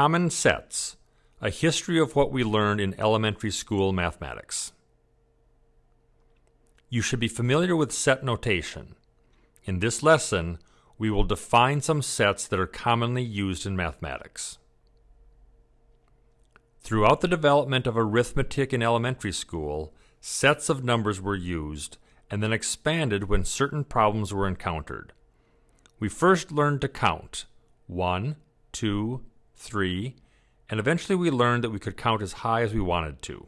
Common sets, a history of what we learned in elementary school mathematics. You should be familiar with set notation. In this lesson, we will define some sets that are commonly used in mathematics. Throughout the development of arithmetic in elementary school, sets of numbers were used and then expanded when certain problems were encountered. We first learned to count 1, 2, 3, and eventually we learned that we could count as high as we wanted to.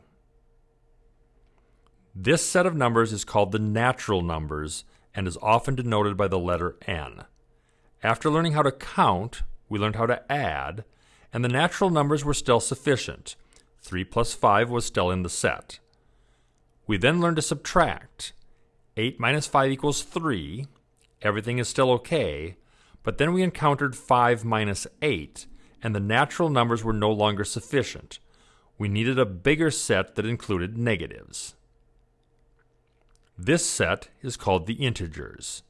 This set of numbers is called the natural numbers and is often denoted by the letter n. After learning how to count, we learned how to add, and the natural numbers were still sufficient. 3 plus 5 was still in the set. We then learned to subtract. 8 minus 5 equals 3. Everything is still okay. But then we encountered 5 minus 8, and the natural numbers were no longer sufficient. We needed a bigger set that included negatives. This set is called the integers.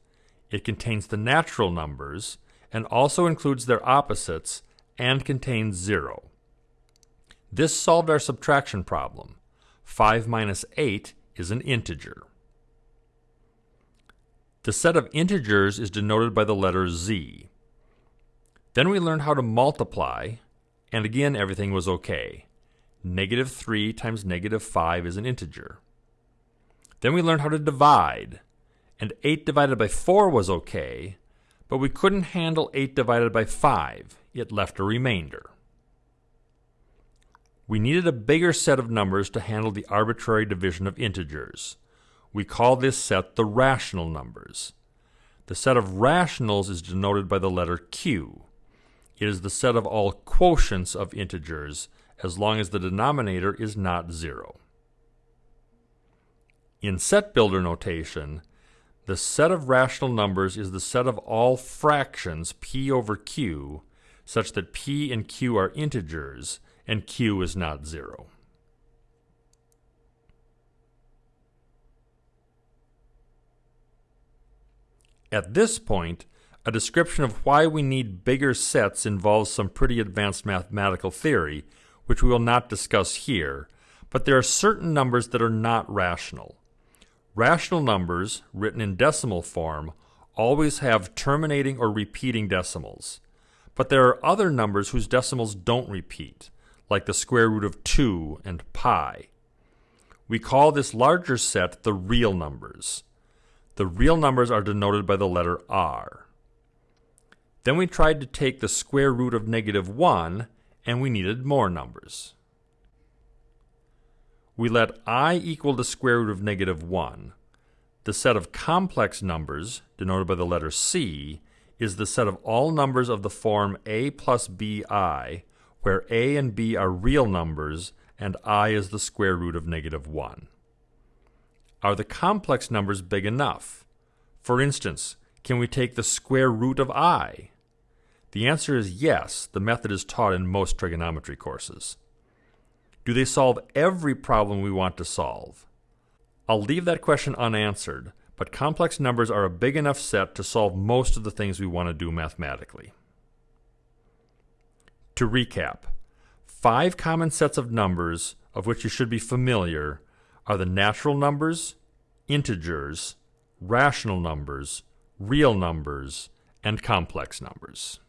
It contains the natural numbers and also includes their opposites and contains 0. This solved our subtraction problem. 5 minus 8 is an integer. The set of integers is denoted by the letter z. Then we learned how to multiply, and again everything was okay. Negative 3 times negative 5 is an integer. Then we learned how to divide, and 8 divided by 4 was okay, but we couldn't handle 8 divided by 5. It left a remainder. We needed a bigger set of numbers to handle the arbitrary division of integers. We call this set the rational numbers. The set of rationals is denoted by the letter Q. It is the set of all quotients of integers as long as the denominator is not zero. In set builder notation, the set of rational numbers is the set of all fractions p over q such that p and q are integers and q is not zero. At this point, a description of why we need bigger sets involves some pretty advanced mathematical theory, which we will not discuss here, but there are certain numbers that are not rational. Rational numbers, written in decimal form, always have terminating or repeating decimals. But there are other numbers whose decimals don't repeat, like the square root of 2 and pi. We call this larger set the real numbers. The real numbers are denoted by the letter r. Then we tried to take the square root of negative 1, and we needed more numbers we let i equal the square root of negative 1. The set of complex numbers, denoted by the letter c, is the set of all numbers of the form a plus bi, where a and b are real numbers and i is the square root of negative 1. Are the complex numbers big enough? For instance, can we take the square root of i? The answer is yes. The method is taught in most trigonometry courses. Do they solve every problem we want to solve? I'll leave that question unanswered, but complex numbers are a big enough set to solve most of the things we want to do mathematically. To recap, five common sets of numbers of which you should be familiar are the natural numbers, integers, rational numbers, real numbers, and complex numbers.